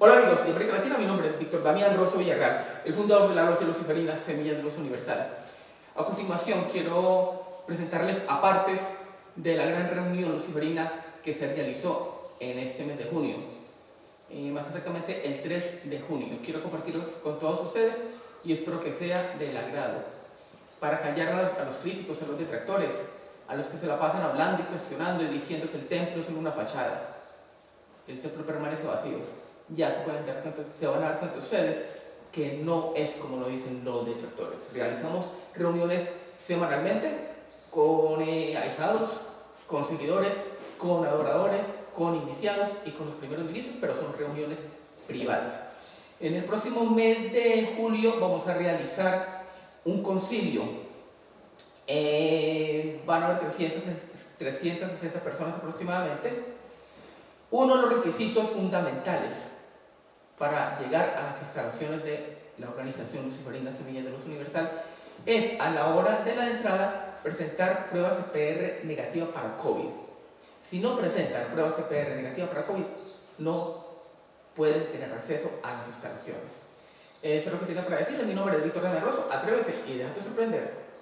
Hola amigos de América Latina, mi nombre es Víctor Damián Rosso Villarreal, el fundador de la Logia Luciferina Semillas de Luz Universal. A continuación quiero presentarles apartes de la gran reunión luciferina que se realizó en este mes de junio, eh, más exactamente el 3 de junio. Quiero compartirlos con todos ustedes y espero que sea del agrado, para callar a los críticos, a los detractores, a los que se la pasan hablando y cuestionando y diciendo que el templo es una fachada, que el templo permanece vacío. Ya se, pueden dar cuenta, se van a dar cuenta ustedes que no es como lo dicen los detractores. Realizamos reuniones semanalmente con eh, ahijados, con seguidores, con adoradores, con iniciados y con los primeros ministros, pero son reuniones privadas. En el próximo mes de julio vamos a realizar un concilio eh, van a haber 300, 360 personas aproximadamente. Uno de los requisitos fundamentales para llegar a las instalaciones de la organización Luciferina Semilla de Luz Universal es a la hora de la entrada presentar pruebas CPR negativas para COVID. Si no presentan pruebas CPR negativas para COVID, no pueden tener acceso a las instalaciones. Eso es lo que tengo para decirles. Mi nombre es Víctor Damián. Atrévete y déjate sorprender.